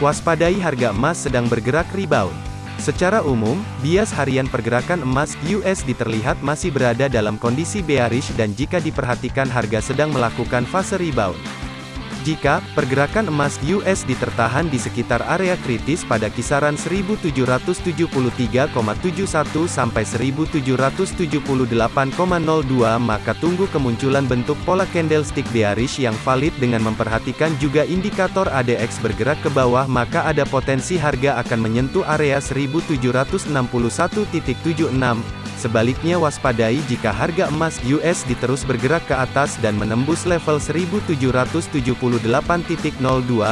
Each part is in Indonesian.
Waspadai harga emas sedang bergerak rebound. Secara umum, bias harian pergerakan emas USD terlihat masih berada dalam kondisi bearish dan jika diperhatikan harga sedang melakukan fase rebound. Jika pergerakan emas USD tertahan di sekitar area kritis pada kisaran 1773,71 sampai 1778,02 maka tunggu kemunculan bentuk pola candlestick bearish yang valid dengan memperhatikan juga indikator ADX bergerak ke bawah maka ada potensi harga akan menyentuh area 1761.76 Sebaliknya waspadai jika harga emas US diterus bergerak ke atas dan menembus level 1778.02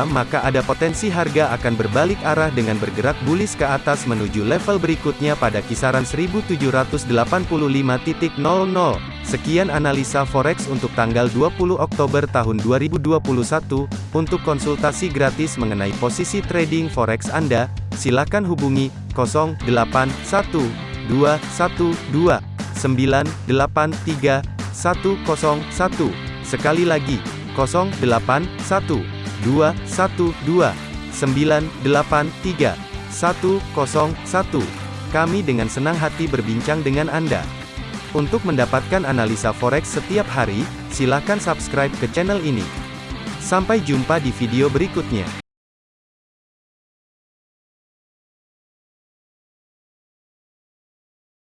maka ada potensi harga akan berbalik arah dengan bergerak bullish ke atas menuju level berikutnya pada kisaran 1785.00. Sekian analisa forex untuk tanggal 20 Oktober tahun 2021. Untuk konsultasi gratis mengenai posisi trading forex Anda, silakan hubungi 081 dua satu dua sembilan delapan tiga satu kosong satu sekali lagi kosong delapan satu dua satu dua sembilan delapan tiga satu kosong satu kami dengan senang hati berbincang dengan Anda. Untuk mendapatkan analisa forex setiap hari, silakan subscribe ke channel ini. Sampai jumpa di video berikutnya.